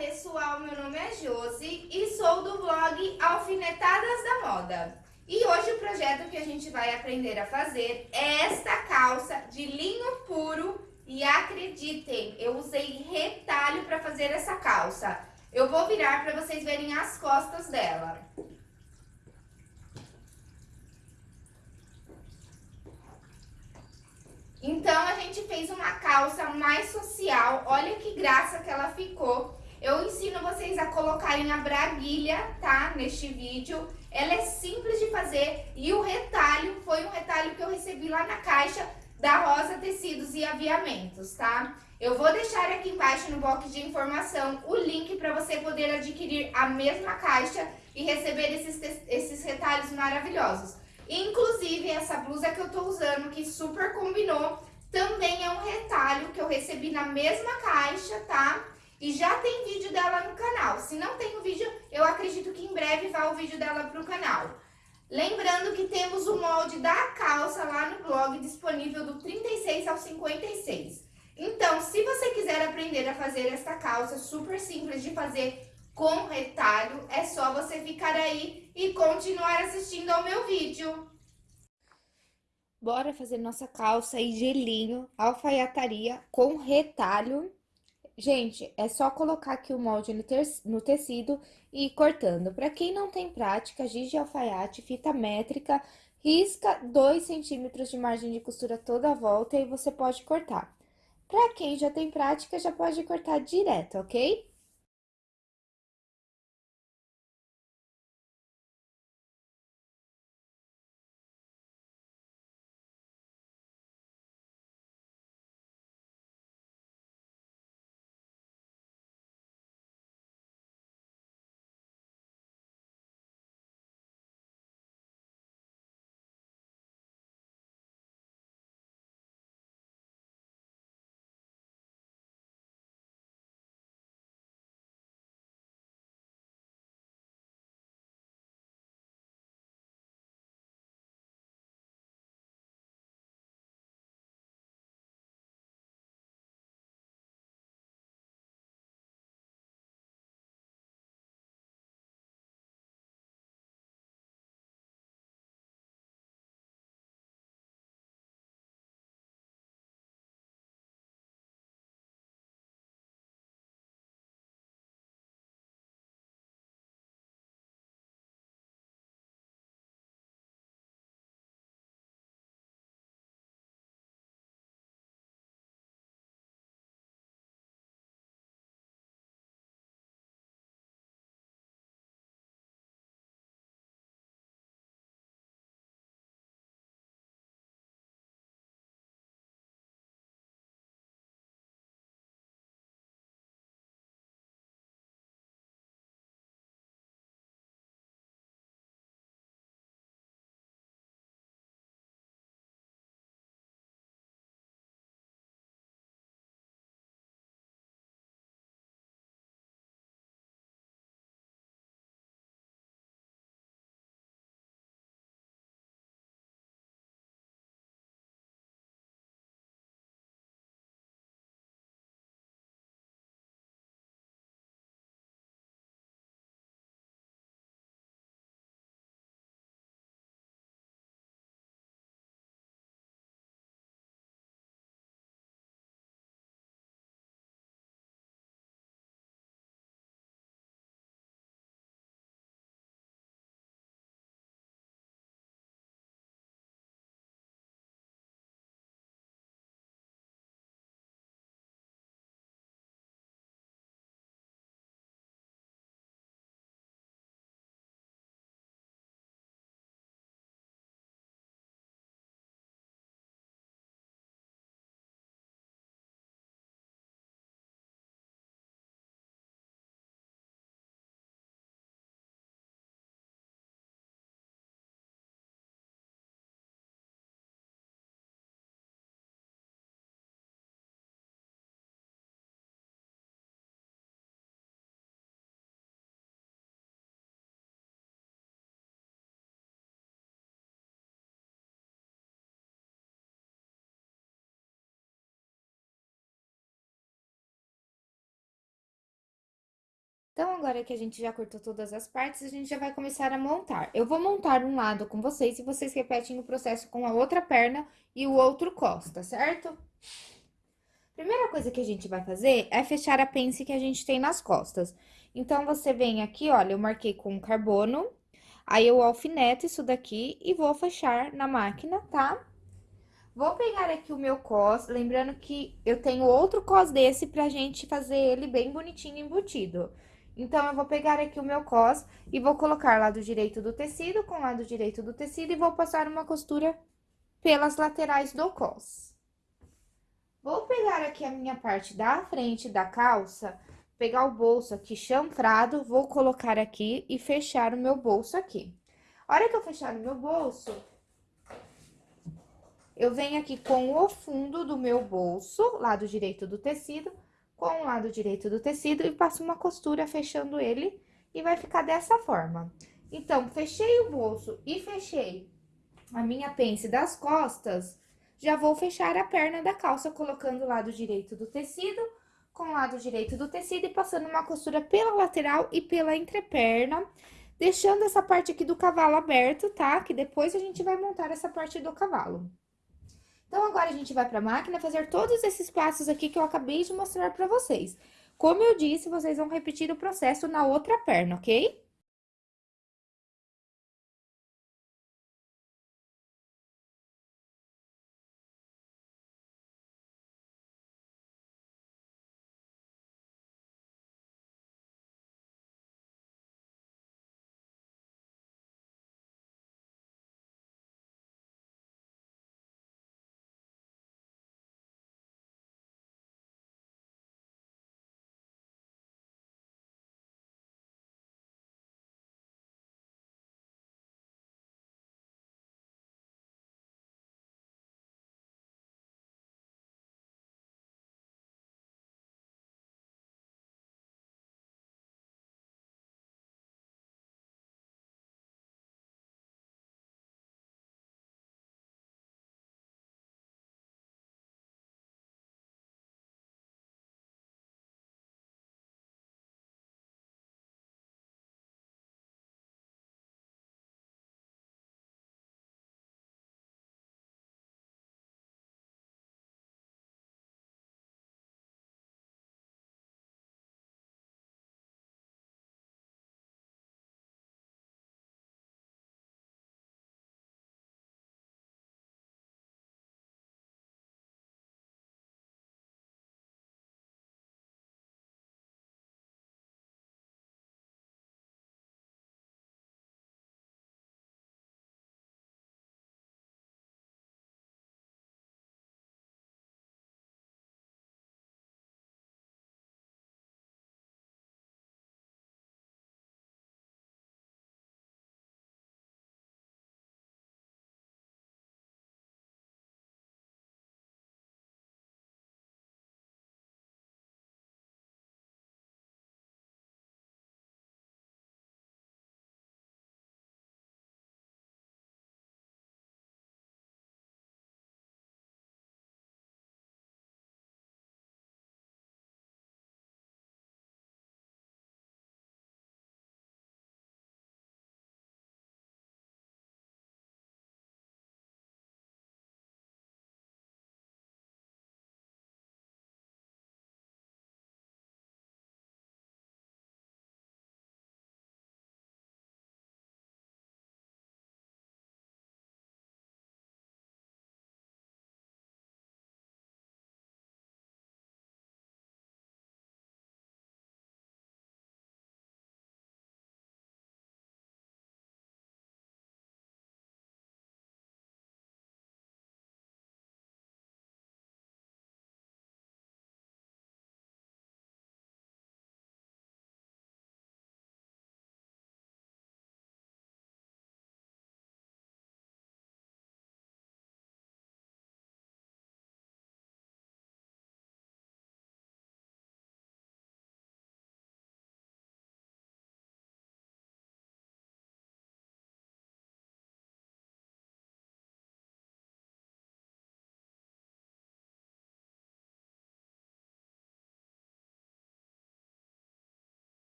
pessoal, meu nome é Josi e sou do blog Alfinetadas da Moda. E hoje o projeto que a gente vai aprender a fazer é esta calça de linho puro e acreditem, eu usei retalho para fazer essa calça. Eu vou virar para vocês verem as costas dela. Então, a gente fez uma calça mais social. Olha que graça que ela ficou. Eu ensino vocês a colocarem a braguilha, tá? Neste vídeo. Ela é simples de fazer e o retalho foi um retalho que eu recebi lá na caixa da Rosa Tecidos e Aviamentos, tá? Eu vou deixar aqui embaixo no box de informação o link para você poder adquirir a mesma caixa e receber esses, esses retalhos maravilhosos. Inclusive, essa blusa que eu tô usando, que super combinou, também é um retalho que eu recebi na mesma caixa, tá? E já tem vídeo dela no canal. Se não tem o vídeo, eu acredito que em breve vai o vídeo dela pro canal. Lembrando que temos o molde da calça lá no blog, disponível do 36 ao 56. Então, se você quiser aprender a fazer esta calça super simples de fazer com retalho, é só você ficar aí e continuar assistindo ao meu vídeo. Bora fazer nossa calça e gelinho, alfaiataria com retalho. Gente, é só colocar aqui o molde no, tecido e ir cortando. Para quem não tem prática, giz de alfaiate, fita métrica, risca 2 centímetros de margem de costura toda a volta e você pode cortar. Para quem já tem prática, já pode cortar direto, ok? Então, agora que a gente já cortou todas as partes, a gente já vai começar a montar. Eu vou montar um lado com vocês e vocês repetem o processo com a outra perna e o outro costa, certo? Primeira coisa que a gente vai fazer é fechar a pence que a gente tem nas costas. Então, você vem aqui, olha, eu marquei com carbono, aí eu alfineto isso daqui e vou fechar na máquina, tá? Vou pegar aqui o meu cos, lembrando que eu tenho outro cos desse pra gente fazer ele bem bonitinho embutido. Então, eu vou pegar aqui o meu cos e vou colocar lado direito do tecido com lado direito do tecido e vou passar uma costura pelas laterais do cos. Vou pegar aqui a minha parte da frente da calça, pegar o bolso aqui chanfrado, vou colocar aqui e fechar o meu bolso aqui. A hora que eu fechar o meu bolso, eu venho aqui com o fundo do meu bolso, lado direito do tecido, com o lado direito do tecido e passo uma costura fechando ele e vai ficar dessa forma. Então, fechei o bolso e fechei a minha pence das costas, já vou fechar a perna da calça colocando o lado direito do tecido com o lado direito do tecido e passando uma costura pela lateral e pela entreperna, deixando essa parte aqui do cavalo aberto, tá? Que depois a gente vai montar essa parte do cavalo. Então, agora a gente vai para a máquina fazer todos esses passos aqui que eu acabei de mostrar para vocês. Como eu disse, vocês vão repetir o processo na outra perna, ok?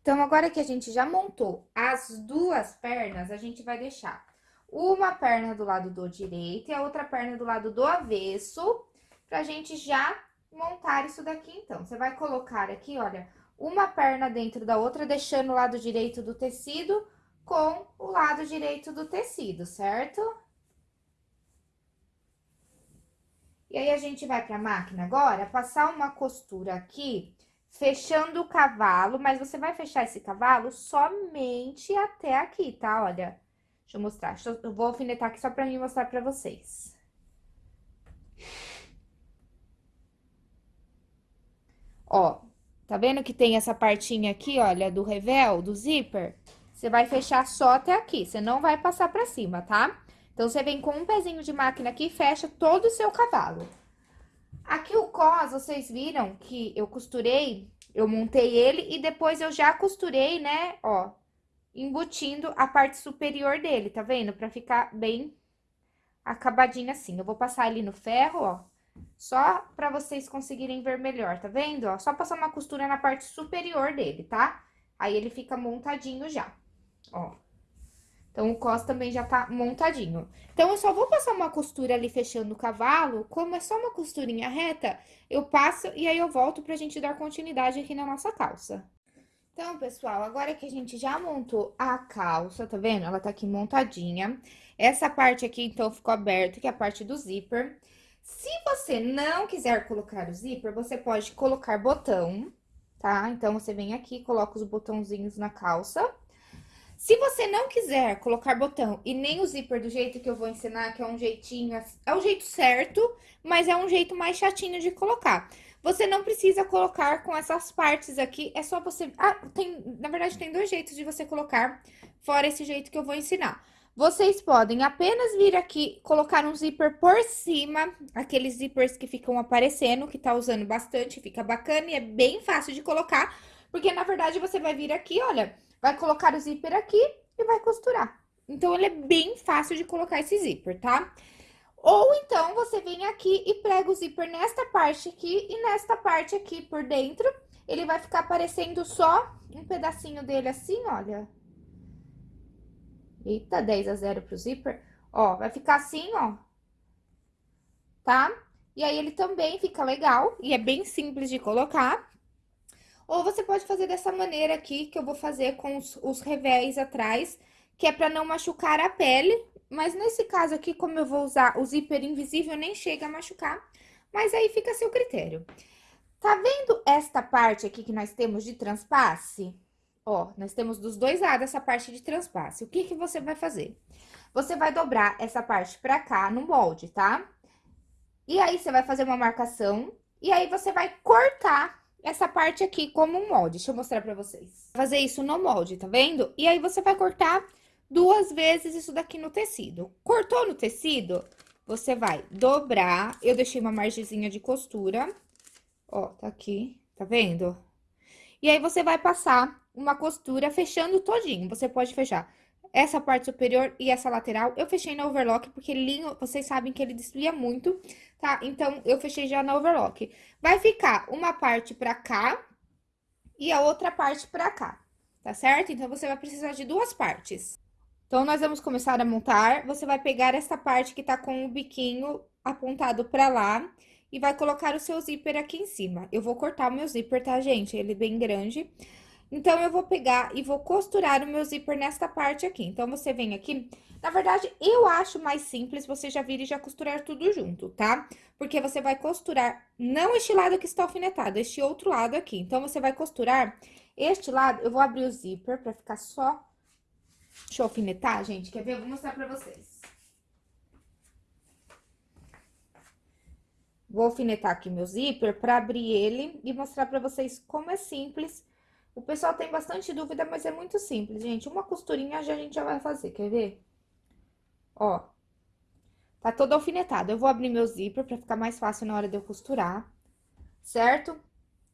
Então, agora que a gente já montou as duas pernas, a gente vai deixar uma perna do lado do direito e a outra perna do lado do avesso, pra gente já montar isso daqui, então. Você vai colocar aqui, olha, uma perna dentro da outra, deixando o lado direito do tecido com o lado direito do tecido, certo? E aí, a gente vai pra máquina agora, passar uma costura aqui, fechando o cavalo, mas você vai fechar esse cavalo somente até aqui, tá? Olha, deixa eu mostrar, eu vou alfinetar aqui só pra mim mostrar pra vocês. Ó, tá vendo que tem essa partinha aqui, olha, do revel, do zíper? Você vai fechar só até aqui, você não vai passar pra cima, tá? Então, você vem com um pezinho de máquina aqui e fecha todo o seu cavalo. Aqui o cos, vocês viram que eu costurei, eu montei ele e depois eu já costurei, né, ó, embutindo a parte superior dele, tá vendo? Pra ficar bem acabadinho assim. Eu vou passar ali no ferro, ó, só pra vocês conseguirem ver melhor, tá vendo? Ó, só passar uma costura na parte superior dele, tá? Aí ele fica montadinho já, ó. Então, o cos também já tá montadinho. Então, eu só vou passar uma costura ali fechando o cavalo, como é só uma costurinha reta, eu passo e aí eu volto pra gente dar continuidade aqui na nossa calça. Então, pessoal, agora que a gente já montou a calça, tá vendo? Ela tá aqui montadinha. Essa parte aqui, então, ficou aberta, que é a parte do zíper. Se você não quiser colocar o zíper, você pode colocar botão, tá? Então, você vem aqui, coloca os botãozinhos na calça. Se você não quiser colocar botão e nem o zíper do jeito que eu vou ensinar, que é um jeitinho, é o jeito certo, mas é um jeito mais chatinho de colocar. Você não precisa colocar com essas partes aqui, é só você... Ah, tem, na verdade, tem dois jeitos de você colocar, fora esse jeito que eu vou ensinar. Vocês podem apenas vir aqui, colocar um zíper por cima, aqueles zíperes que ficam aparecendo, que tá usando bastante, fica bacana e é bem fácil de colocar, porque na verdade você vai vir aqui, olha, vai colocar o zíper aqui e vai costurar. Então, ele é bem fácil de colocar esse zíper, tá? Ou então, você vem aqui e prega o zíper nesta parte aqui e nesta parte aqui por dentro. Ele vai ficar aparecendo só um pedacinho dele assim, olha. Eita, 10 a 0 pro zíper. Ó, vai ficar assim, ó. Tá? E aí, ele também fica legal e é bem simples de colocar. Ou você pode fazer dessa maneira aqui, que eu vou fazer com os, os revés atrás, que é pra não machucar a pele. Mas nesse caso aqui, como eu vou usar o zíper invisível, nem chega a machucar. Mas aí fica a seu critério. Tá vendo esta parte aqui que nós temos de transpasse? Ó, nós temos dos dois lados essa parte de transpasse. O que que você vai fazer? Você vai dobrar essa parte pra cá no molde, tá? E aí, você vai fazer uma marcação, e aí você vai cortar essa parte aqui como um molde. Deixa eu mostrar pra vocês. Fazer isso no molde, tá vendo? E aí, você vai cortar duas vezes isso daqui no tecido. Cortou no tecido, você vai dobrar. Eu deixei uma margezinha de costura. Ó, tá aqui, tá vendo? E aí, você vai passar uma costura fechando todinho. Você pode fechar essa parte superior e essa lateral. Eu fechei na overlock, porque linho, vocês sabem que ele desvia muito, tá? Então, eu fechei já na overlock. Vai ficar uma parte pra cá e a outra parte pra cá, tá certo? Então, você vai precisar de duas partes. Então, nós vamos começar a montar. Você vai pegar essa parte que tá com o biquinho apontado pra lá e vai colocar o seu zíper aqui em cima. Eu vou cortar o meu zíper, tá, gente? Ele é bem grande. Então, eu vou pegar e vou costurar o meu zíper nesta parte aqui. Então, você vem aqui... Na verdade, eu acho mais simples você já vir e já costurar tudo junto, tá? Porque você vai costurar, não este lado que está alfinetado, este outro lado aqui. Então, você vai costurar este lado, eu vou abrir o zíper pra ficar só Deixa eu alfinetar, gente. Quer ver? Eu vou mostrar pra vocês. Vou alfinetar aqui meu zíper pra abrir ele e mostrar pra vocês como é simples. O pessoal tem bastante dúvida, mas é muito simples, gente. Uma costurinha já a gente já vai fazer, quer ver? Ó. Tá todo alfinetado. Eu vou abrir meu zíper pra ficar mais fácil na hora de eu costurar, certo?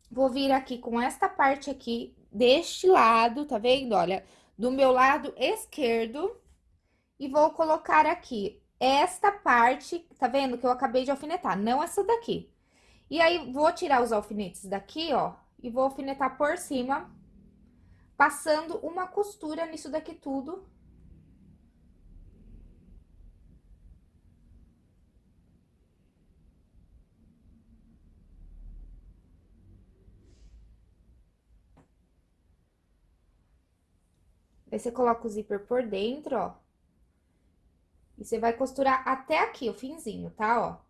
Vou vir aqui com esta parte aqui deste lado, tá vendo? Olha, do meu lado esquerdo e vou colocar aqui esta parte, tá vendo? Que eu acabei de alfinetar, não essa daqui. E aí, vou tirar os alfinetes daqui, ó, e vou alfinetar por cima passando uma costura nisso daqui tudo. Aí, você coloca o zíper por dentro, ó. E você vai costurar até aqui, o finzinho, tá? Ó.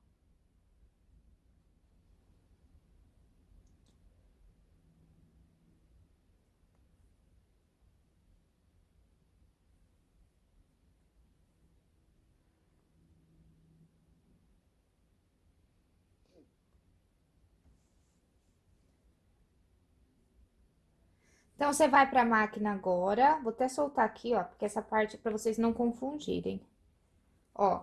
Então, você vai pra máquina agora, vou até soltar aqui, ó, porque essa parte é pra vocês não confundirem. Ó,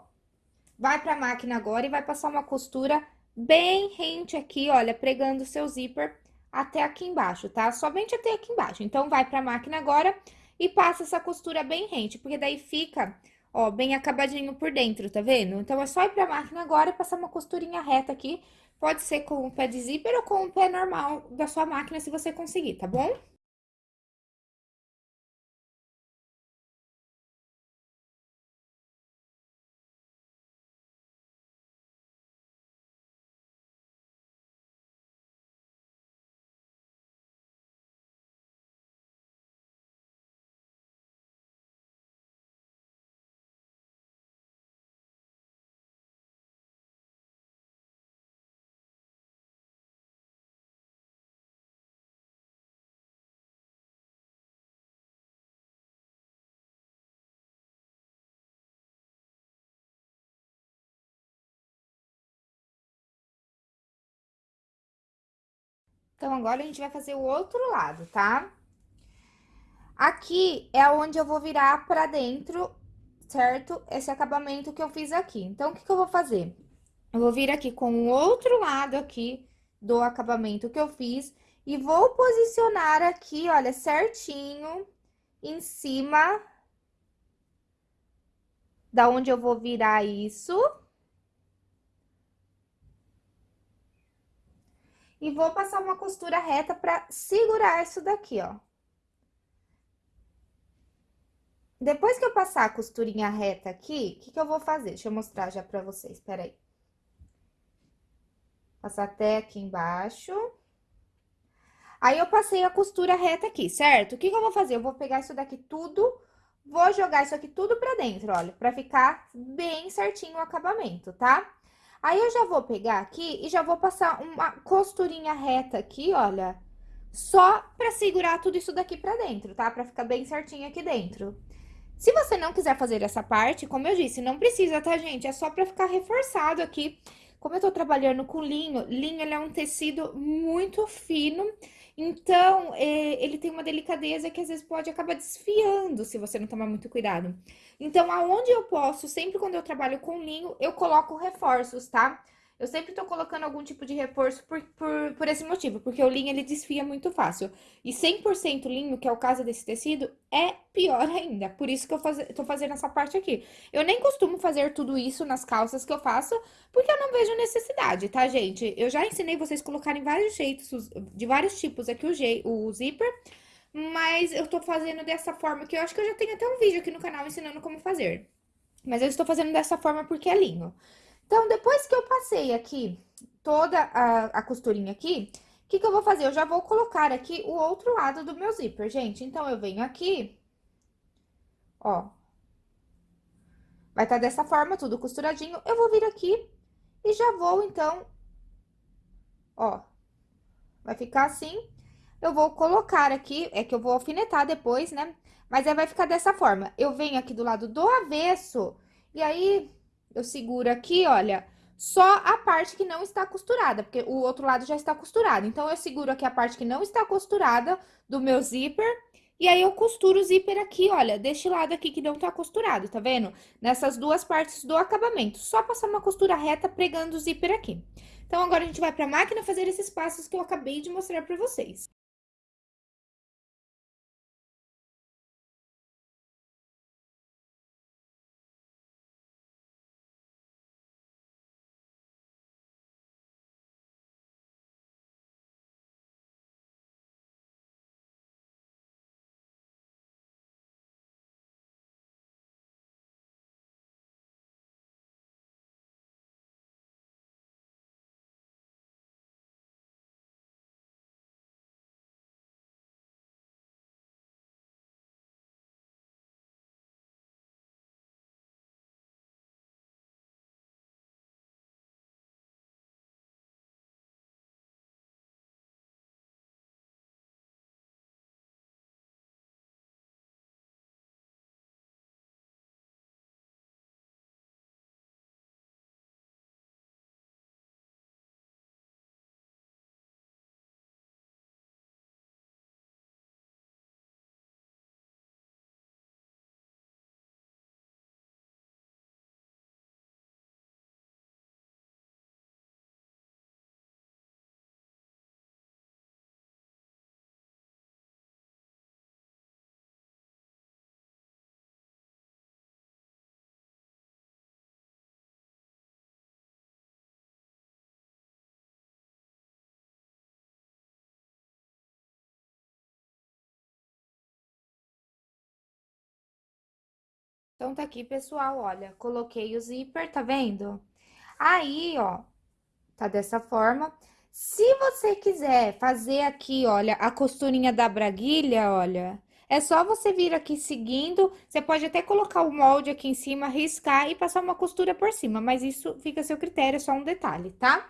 vai pra máquina agora e vai passar uma costura bem rente aqui, olha, pregando o seu zíper até aqui embaixo, tá? Somente até aqui embaixo. Então, vai pra máquina agora e passa essa costura bem rente, porque daí fica, ó, bem acabadinho por dentro, tá vendo? Então, é só ir pra máquina agora e passar uma costurinha reta aqui. Pode ser com o pé de zíper ou com o pé normal da sua máquina, se você conseguir, tá bom? Então, agora a gente vai fazer o outro lado, tá? Aqui é onde eu vou virar pra dentro, certo? Esse acabamento que eu fiz aqui. Então, o que que eu vou fazer? Eu vou vir aqui com o outro lado aqui do acabamento que eu fiz e vou posicionar aqui, olha, certinho em cima da onde eu vou virar isso. E vou passar uma costura reta pra segurar isso daqui, ó. Depois que eu passar a costurinha reta aqui, o que que eu vou fazer? Deixa eu mostrar já pra vocês, peraí. Passar até aqui embaixo. Aí, eu passei a costura reta aqui, certo? O que que eu vou fazer? Eu vou pegar isso daqui tudo, vou jogar isso aqui tudo pra dentro, olha, pra ficar bem certinho o acabamento, tá? Aí, eu já vou pegar aqui e já vou passar uma costurinha reta aqui, olha, só pra segurar tudo isso daqui pra dentro, tá? Pra ficar bem certinho aqui dentro. Se você não quiser fazer essa parte, como eu disse, não precisa, tá, gente? É só pra ficar reforçado aqui. Como eu tô trabalhando com linho, linho ele é um tecido muito fino, então é, ele tem uma delicadeza que às vezes pode acabar desfiando se você não tomar muito cuidado. Então, aonde eu posso, sempre quando eu trabalho com linho, eu coloco reforços, tá? Eu sempre tô colocando algum tipo de reforço por, por, por esse motivo, porque o linho ele desfia muito fácil. E 100% linho, que é o caso desse tecido, é pior ainda. Por isso que eu faz, tô fazendo essa parte aqui. Eu nem costumo fazer tudo isso nas calças que eu faço, porque eu não vejo necessidade, tá, gente? Eu já ensinei vocês colocarem vários jeitos, de vários tipos aqui o, o zíper, mas eu tô fazendo dessa forma, que eu acho que eu já tenho até um vídeo aqui no canal ensinando como fazer. Mas eu estou fazendo dessa forma porque é linho. Então, depois que eu passei aqui toda a, a costurinha aqui, o que que eu vou fazer? Eu já vou colocar aqui o outro lado do meu zíper, gente. Então, eu venho aqui, ó. Vai estar tá dessa forma, tudo costuradinho. Eu vou vir aqui e já vou, então, ó. Vai ficar assim. Eu vou colocar aqui, é que eu vou alfinetar depois, né? Mas aí vai ficar dessa forma. Eu venho aqui do lado do avesso, e aí eu seguro aqui, olha, só a parte que não está costurada, porque o outro lado já está costurado. Então, eu seguro aqui a parte que não está costurada do meu zíper, e aí eu costuro o zíper aqui, olha, deste lado aqui que não tá costurado, tá vendo? Nessas duas partes do acabamento. Só passar uma costura reta pregando o zíper aqui. Então, agora a gente vai pra máquina fazer esses passos que eu acabei de mostrar pra vocês. Então, tá aqui, pessoal, olha, coloquei o zíper, tá vendo? Aí, ó, tá dessa forma. Se você quiser fazer aqui, olha, a costurinha da braguilha, olha, é só você vir aqui seguindo, você pode até colocar o molde aqui em cima, riscar e passar uma costura por cima, mas isso fica a seu critério, é só um detalhe, tá?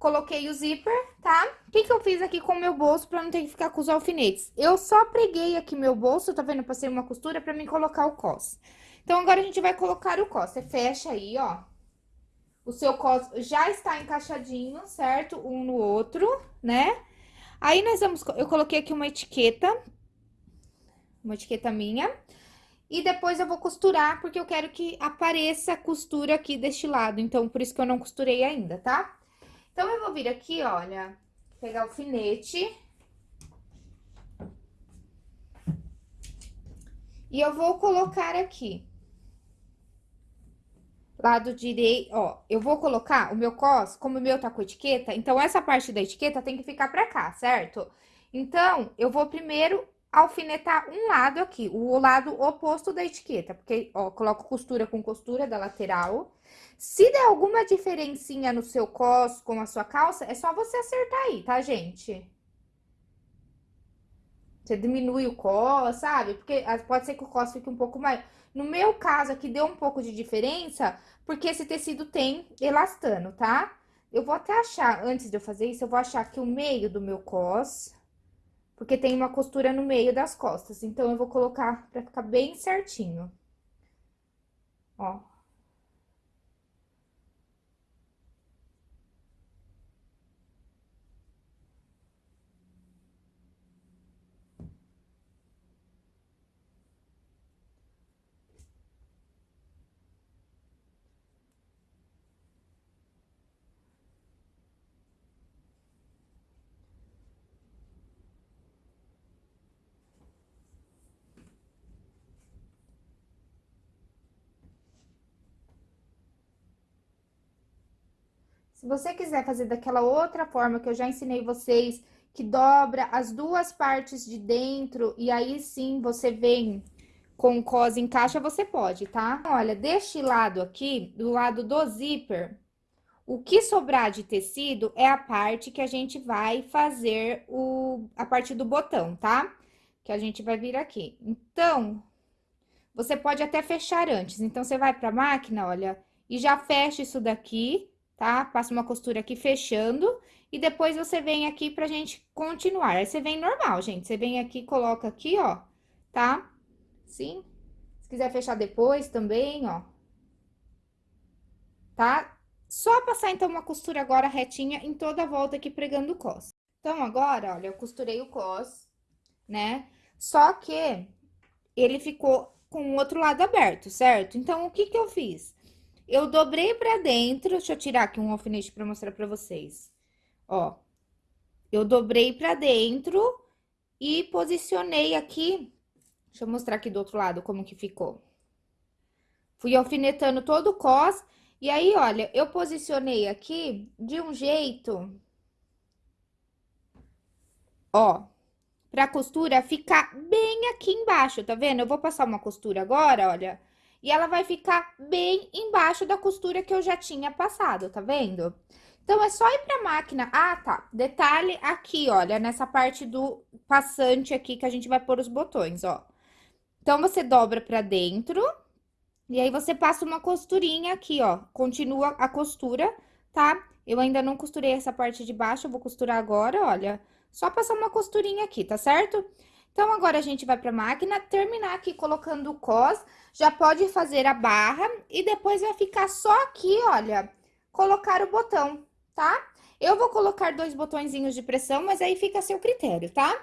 Coloquei o zíper, tá? O que que eu fiz aqui com o meu bolso pra não ter que ficar com os alfinetes? Eu só preguei aqui meu bolso, tá vendo? Passei uma costura pra mim colocar o cos. Então, agora a gente vai colocar o cos. Você fecha aí, ó. O seu cos já está encaixadinho, certo? Um no outro, né? Aí, nós vamos... Eu coloquei aqui uma etiqueta uma etiqueta minha. E depois eu vou costurar, porque eu quero que apareça a costura aqui deste lado. Então, por isso que eu não costurei ainda, tá? Então, eu vou vir aqui, olha, pegar o alfinete. E eu vou colocar aqui. Lado direito, ó, eu vou colocar o meu cos, como o meu tá com etiqueta, então essa parte da etiqueta tem que ficar pra cá, certo? Então, eu vou primeiro alfinetar um lado aqui, o lado oposto da etiqueta, porque, ó, coloco costura com costura da lateral. Se der alguma diferencinha no seu cos com a sua calça, é só você acertar aí, tá, gente? Você diminui o cos, sabe? Porque ah, pode ser que o cos fique um pouco mais... No meu caso aqui, deu um pouco de diferença, porque esse tecido tem elastano, tá? Eu vou até achar, antes de eu fazer isso, eu vou achar aqui o meio do meu cos porque tem uma costura no meio das costas. Então, eu vou colocar pra ficar bem certinho. Ó. Se você quiser fazer daquela outra forma que eu já ensinei vocês, que dobra as duas partes de dentro e aí sim você vem com o cos encaixa, você pode, tá? Olha, deste lado aqui, do lado do zíper, o que sobrar de tecido é a parte que a gente vai fazer o, a parte do botão, tá? Que a gente vai vir aqui. Então, você pode até fechar antes. Então, você vai pra máquina, olha, e já fecha isso daqui, tá? Passa uma costura aqui fechando e depois você vem aqui pra gente continuar. Aí você vem normal, gente. Você vem aqui, coloca aqui, ó, tá? Sim. Se quiser fechar depois também, ó. Tá? Só passar, então, uma costura agora retinha em toda a volta aqui pregando o cos. Então, agora, olha, eu costurei o cos, né? Só que ele ficou com o outro lado aberto, certo? Então, o que que eu fiz? Eu dobrei pra dentro, deixa eu tirar aqui um alfinete pra mostrar pra vocês. Ó, eu dobrei pra dentro e posicionei aqui, deixa eu mostrar aqui do outro lado como que ficou. Fui alfinetando todo o cos, e aí, olha, eu posicionei aqui de um jeito, ó, pra costura ficar bem aqui embaixo, tá vendo? Eu vou passar uma costura agora, olha, e ela vai ficar bem embaixo da costura que eu já tinha passado, tá vendo? Então, é só ir pra máquina. Ah, tá. Detalhe aqui, olha, nessa parte do passante aqui que a gente vai pôr os botões, ó. Então, você dobra pra dentro. E aí, você passa uma costurinha aqui, ó. Continua a costura, tá? Eu ainda não costurei essa parte de baixo, eu vou costurar agora, olha. Só passar uma costurinha aqui, tá certo? Então, agora a gente vai pra máquina, terminar aqui colocando o cos, já pode fazer a barra e depois vai ficar só aqui, olha, colocar o botão, tá? Eu vou colocar dois botõezinhos de pressão, mas aí fica a seu critério, tá?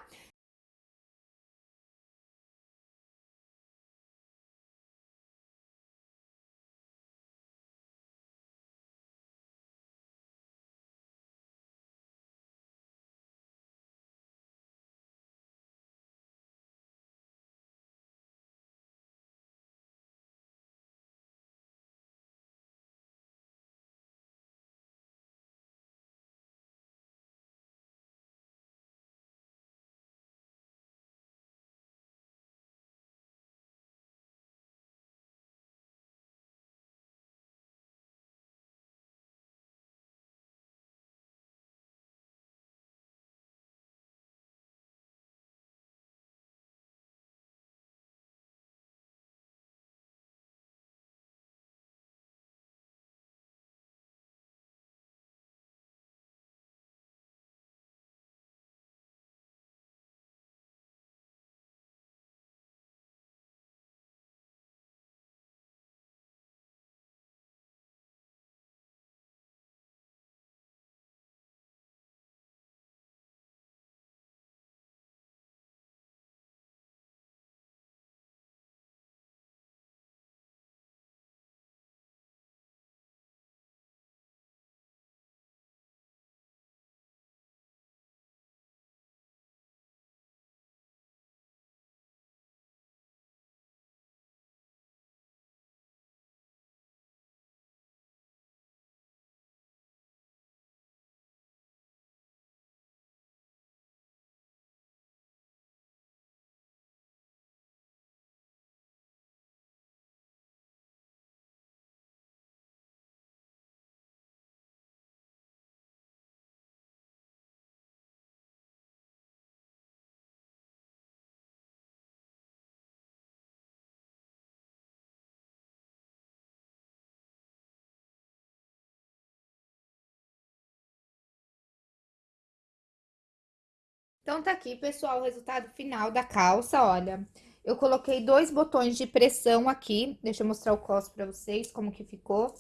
Então, tá aqui, pessoal, o resultado final da calça, olha. Eu coloquei dois botões de pressão aqui. Deixa eu mostrar o cos pra vocês, como que ficou.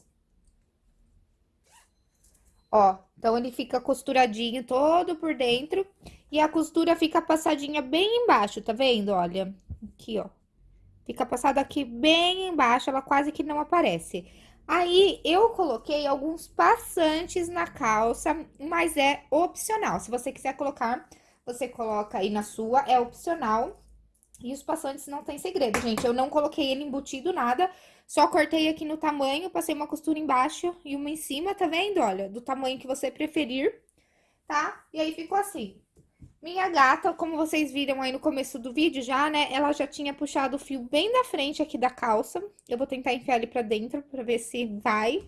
Ó, então ele fica costuradinho todo por dentro. E a costura fica passadinha bem embaixo, tá vendo? Olha, aqui, ó. Fica passada aqui bem embaixo, ela quase que não aparece. Aí, eu coloquei alguns passantes na calça, mas é opcional. Se você quiser colocar, você coloca aí na sua, é opcional. E os passantes não tem segredo, gente. Eu não coloquei ele embutido, nada. Só cortei aqui no tamanho, passei uma costura embaixo e uma em cima, tá vendo? Olha, do tamanho que você preferir, tá? E aí ficou assim. Minha gata, como vocês viram aí no começo do vídeo já, né? Ela já tinha puxado o fio bem na frente aqui da calça. Eu vou tentar enfiar ele pra dentro pra ver se vai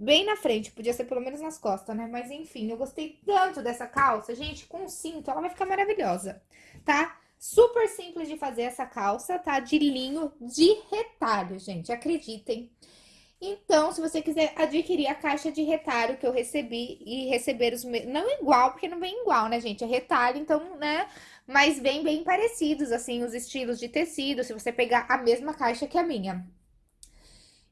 bem na frente, podia ser pelo menos nas costas, né? Mas enfim, eu gostei tanto dessa calça, gente, com cinto, ela vai ficar maravilhosa, tá? Super simples de fazer essa calça, tá? De linho de retalho, gente, acreditem. Então, se você quiser adquirir a caixa de retalho que eu recebi e receber os... Não igual, porque não vem igual, né, gente? É retalho, então, né? Mas vem bem parecidos, assim, os estilos de tecido, se você pegar a mesma caixa que a minha.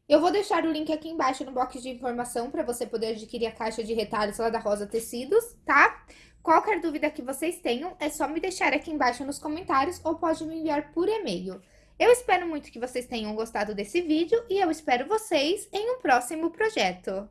Eu vou deixar o link aqui embaixo no box de informação para você poder adquirir a caixa de retalhos lá da Rosa Tecidos, tá? Qualquer dúvida que vocês tenham, é só me deixar aqui embaixo nos comentários ou pode me enviar por e-mail. Eu espero muito que vocês tenham gostado desse vídeo e eu espero vocês em um próximo projeto.